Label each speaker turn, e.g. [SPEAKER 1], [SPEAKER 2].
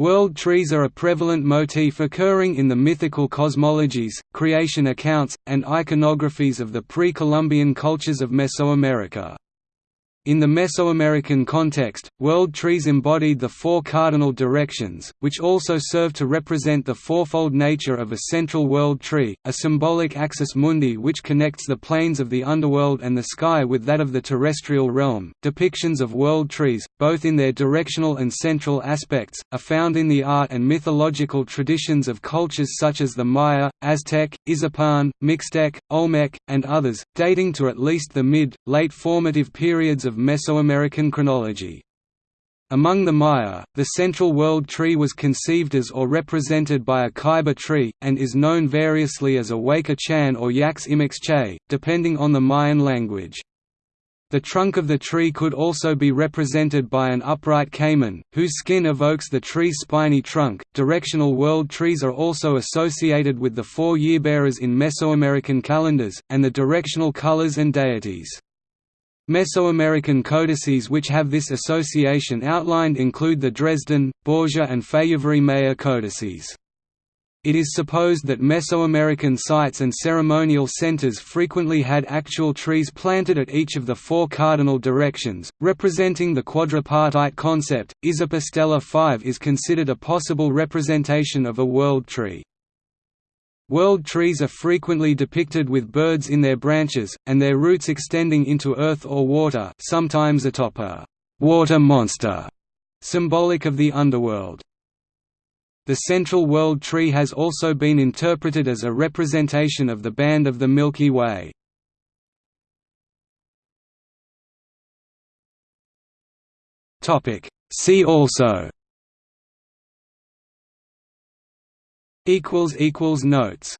[SPEAKER 1] World trees are a prevalent motif occurring in the mythical cosmologies, creation accounts, and iconographies of the pre-Columbian cultures of Mesoamerica. In the Mesoamerican context, world trees embodied the four cardinal directions, which also serve to represent the fourfold nature of a central world tree, a symbolic axis mundi which connects the planes of the underworld and the sky with that of the terrestrial realm. Depictions of world trees, both in their directional and central aspects, are found in the art and mythological traditions of cultures such as the Maya, Aztec, Izapan, Mixtec, Olmec, and others, dating to at least the mid, late formative periods of of Mesoamerican chronology. Among the Maya, the central world tree was conceived as or represented by a ceiba tree, and is known variously as a Waka Chan or Yax Imix Che, depending on the Mayan language. The trunk of the tree could also be represented by an upright caiman, whose skin evokes the tree's spiny trunk. Directional world trees are also associated with the four yearbearers in Mesoamerican calendars, and the directional colors and deities. Mesoamerican codices which have this association outlined include the Dresden, Borgia and Fejérváry-Mayer codices. It is supposed that Mesoamerican sites and ceremonial centers frequently had actual trees planted at each of the four cardinal directions, representing the quadripartite concept. Izapa Stela 5 is considered a possible representation of a world tree. World trees are frequently depicted with birds in their branches, and their roots extending into earth or water sometimes atop a «water monster», symbolic of the underworld. The central world tree has also been interpreted as a representation of the band of the Milky Way. See also Notes